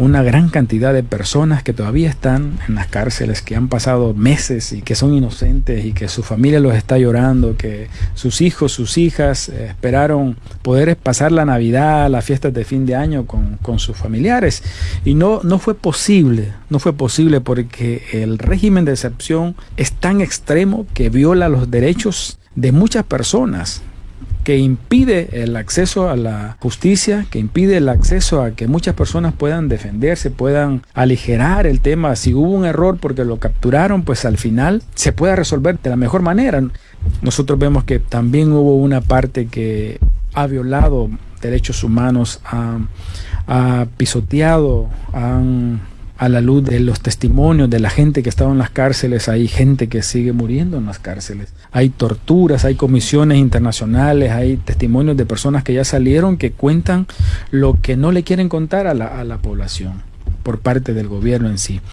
una gran cantidad de personas que todavía están en las cárceles, que han pasado meses y que son inocentes y que su familia los está llorando, que sus hijos, sus hijas eh, esperaron poder pasar la Navidad, las fiestas de fin de año con, con sus familiares. Y no, no fue posible, no fue posible porque el régimen de excepción es tan extremo que viola los derechos de muchas personas que impide el acceso a la justicia, que impide el acceso a que muchas personas puedan defenderse, puedan aligerar el tema. Si hubo un error porque lo capturaron, pues al final se pueda resolver de la mejor manera. Nosotros vemos que también hubo una parte que ha violado derechos humanos, ha, ha pisoteado, han a la luz de los testimonios de la gente que estaba en las cárceles, hay gente que sigue muriendo en las cárceles, hay torturas, hay comisiones internacionales, hay testimonios de personas que ya salieron que cuentan lo que no le quieren contar a la, a la población por parte del gobierno en sí.